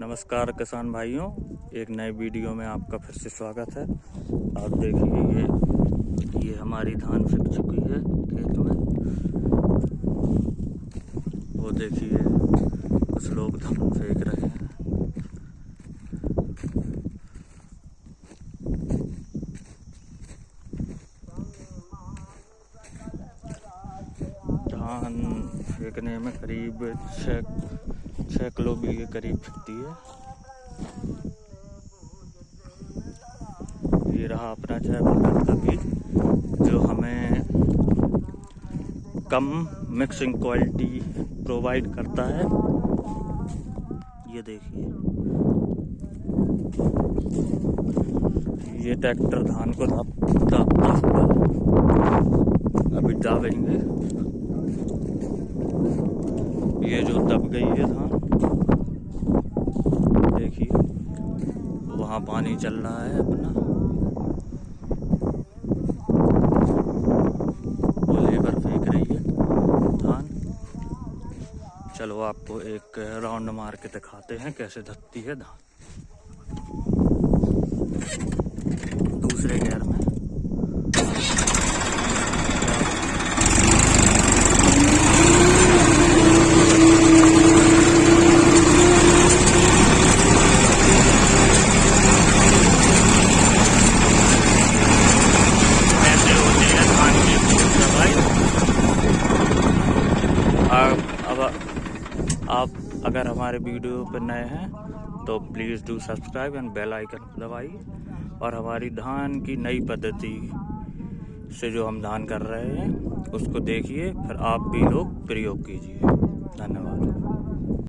नमस्कार किसान भाइयों, एक नए वीडियो में आपका फिर से स्वागत है। आप देखिए ये ये हमारी धान फिक चुकी है खेत में। वो देखिए, कुछ लोग धान फेंक रहे हैं। धान फेंकने में करीब छः छः किलो भी के करीब फिरती है। ये रहा अपना जय भारत का बीज, जो हमें कम मिक्सिंग क्वालिटी प्रोवाइड करता है। ये देखिए। ये ट्रैक्टर धान को दापता अभी दावेंगे। ये जो दब गई है धान, देखिए, वहाँ पानी चल रहा है अपना। वो लेबर फेंक रही है धान। चलो आपको एक राउंड मार के दिखाते हैं कैसे धरती है धान दूसरे गेयर में ऐसे होते हैं धान की दवाई आप अब आप अगर हमारे वीडियो पर नए हैं तो please do subscribe and bell icon दबाइए। और हमारी धान की नई पद्धति से जो हम धान कर रहे हैं, उसको देखिए, फिर आप भी लोग प्रयोग कीजिए। धन्यवाद।